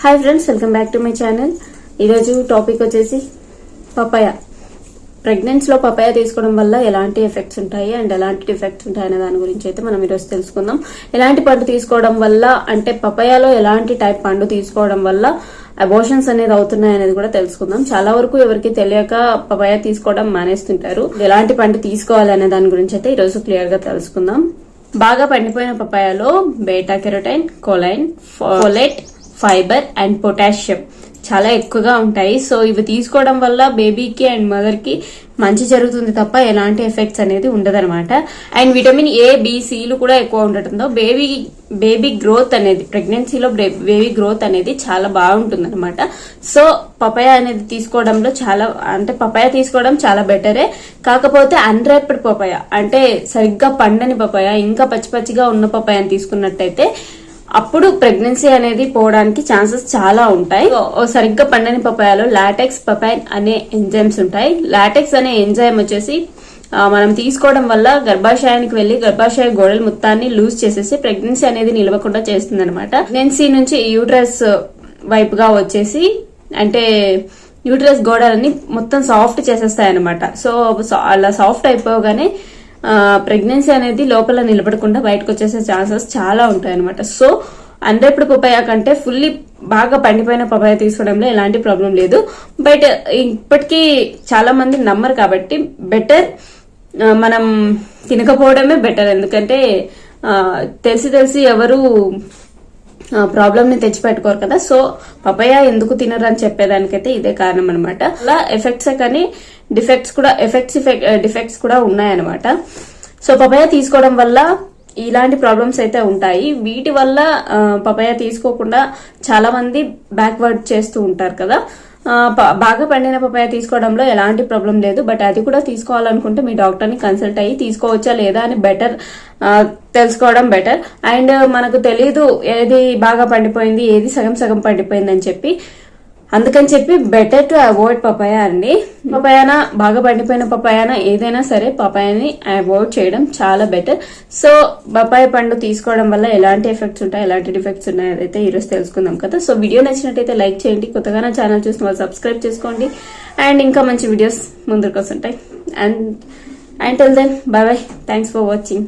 Hi friends welcome back to my channel ఈరోజు topic వచ్చేసి papaya ప్రెగ్నెన్సీలో పపాయ తీసుకోవడం వల్ల ఎలాంటి ఎఫెక్ట్స్ ఉంటాయి అండ్ ఎలాంటి డిఫెక్ట్స్ ఉంటాయి అనే దాని గురించి అయితే మనం ఈరోజు తెలుసుకుందాం. ఎలాంటి పండు తీసుకోవడం వల్ల అంటే పపాయాలో ఎలాంటి టైప్ పండు తీసుకోవడం వల్ల అబోషన్స్ అనేది అవుతున్నాయి అనేది కూడా తెలుసుకుందాం. చాలా వరకు ఎవరికి తెలియక పపాయ తీసుకోవడం మానేస్తుంటారు. ఎలాంటి పండు తీసుకోవాలి అనే దాని గురించి అయితే ఈరోజు క్లియర్గా తెలుసుకుందాం. బాగా పండిపోయిన పపాయాలో beta carotene choline folate fibre and potassium చాలా ఎక్కువగా ఉంటాయి. సో ఇవి తీసుకోవడం వల్ల బేబీకి అండ్ మదర్కి మంచి జరుగుతుంది తప్ప ఎలాంటి ఎఫెక్ట్స్ అనేది ఉండదనమాట అండ్ విటమిన్ ఏ బీసీలు కూడా ఎక్కువ ఉండటంతో బేబీ బేబీ గ్రోత్ అనేది ప్రెగ్నెన్సీలో బేబీ గ్రోత్ అనేది చాలా బాగుంటుంది అనమాట సో పపాయ అనేది తీసుకోవడంలో చాలా అంటే పపాయ తీసుకోవడం చాలా బెటరే. కాకపోతే అన్రాప్డ్ పపాయ అంటే సరిగ్గా పండని పపాయ ఇంకా పచ్చి పచ్చిగా ఉన్న పపాయని తీసుకున్నట్టయితే అప్పుడు ప్రెగ్నెన్సీ అనేది పోవడానికి ఛాన్సెస్ చాలా ఉంటాయి. సరిగ్గా పండని పపాయాలో లాటెక్స్ పపైన్ అనే ఎంజైమ్స్ ఉంటాయి. లాటెక్స్ అనే ఎంజైమ్ వచ్చేసి మనం తీసుకోవడం వల్ల గర్భాశయానికి వెళ్ళి గర్భాశయ గోడల మొత్తాన్ని లూజ్ చేసేసి ప్రెగ్నెన్సీ అనేది నిలవకుండా చేస్తుంది అనమాట ప్రెగ్నెన్సీ నుంచి యూట్రస్ వైపుగా వచ్చేసి అంటే యూట్రస్ గోడలన్నీ మొత్తం సాఫ్ట్ చేసేస్తాయి అనమాట సా- అలా సాఫ్ట్ అయిపోగానే ప్రెగ్నెన్సీ అనేది లోపల నిలబడకుండా బయటకు వచ్చేసే ఛాన్సెస్ చాలా ఉంటాయి అనమాట సో ఇప్పుడు పపాయ కంటే ఫుల్లీ బాగా పండిపోయిన పపాయ తీసుకోవడంలో ఎలాంటి ప్రాబ్లం లేదు. బట్ ఇప్పటికీ చాలా మంది నమ్మరు కాబట్టి బెటర్ మనం తినకపోవడమే బెటర్ ఎందుకంటే తెలిసి తెలిసి ఎవరు ప్రాబ్లమ్ని తెచ్చిపెట్టుకోరు కదా. సో పపాయ ఎందుకు తినరు? అని చెప్పేదానికైతే ఇదే కారణం అనమాట అలా ఎఫెక్ట్స్ కానీ డిఫెక్ట్స్ కూడా ఎఫెక్ట్స్ డిఫెక్ట్స్ కూడా ఉన్నాయన్నమాట. సో పపాయ తీసుకోవడం వల్ల ఇలాంటి ప్రాబ్లమ్స్ అయితే ఉంటాయి. వీటి వల్ల పపయ తీసుకోకుండా చాలా మంది బ్యాక్వర్డ్ చేస్తూ ఉంటారు కదా. బాగా పండిన పపాయ తీసుకోవడంలో ఎలాంటి ప్రాబ్లం లేదు బట్ అది కూడా తీసుకోవాలనుకుంటే మీ డాక్టర్ని కన్సల్ట్ అయ్యి తీసుకోవచ్చా లేదా అని బెటర్ తెలుసుకోవడం బెటర్. అండ్ మనకు తెలియదు ఏది బాగా పండిపోయింది ఏది సగం సగం పండిపోయింది అని చెప్పి. అందుకని చెప్పి బెటర్ టు అవాయిడ్ పపాయ అండి. పపాయానా బాగా పండిపోయిన పపాయానా ఏదైనా సరే పపాయాని అవాయిడ్ చేయడం చాలా బెటర్ సో పపాయ పండు తీసుకోవడం వల్ల ఎలాంటి ఎఫెక్ట్స్ ఉంటాయి ఎలాంటి డిఫెక్ట్స్ ఉన్నాయి అదైతే ఈరోజు తెలుసుకుందాం కదా. సో వీడియో నచ్చినట్టయితే లైక్ చేయండి. కొత్తగా నా ఛానల్ చూసిన వాళ్ళు సబ్స్క్రైబ్ చేసుకోండి. అండ్ ఇంకా మంచి వీడియోస్ ముందుకు వస్తుంటాయి. And and till then bye bye thanks for watching